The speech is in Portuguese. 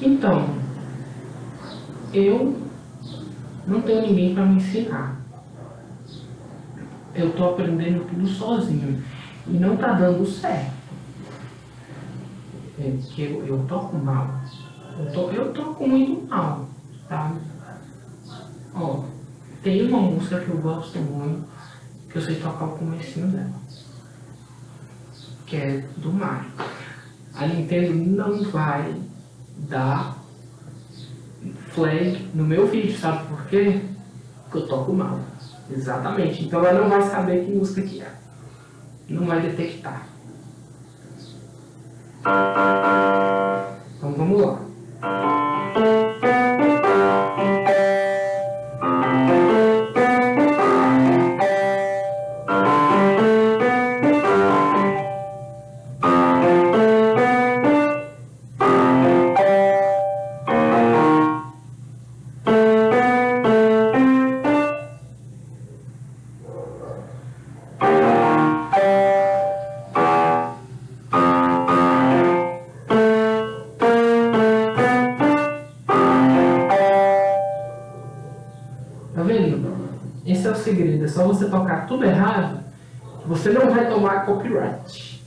Então, eu não tenho ninguém para me ensinar. Eu tô aprendendo tudo sozinho. E não tá dando certo. É que eu, eu toco mal. Eu, to, eu toco muito mal, tá? Ó, tem uma música que eu gosto muito, que eu sei tocar o comecinho dela. Que é do Mario. A Nintendo não vai dar flag no meu vídeo, sabe por quê? Porque eu toco mal. Exatamente. Então ela não vai saber que música que é. Não vai detectar. Vendo? Esse é o segredo. É só você tocar tudo errado, você não vai tomar copyright.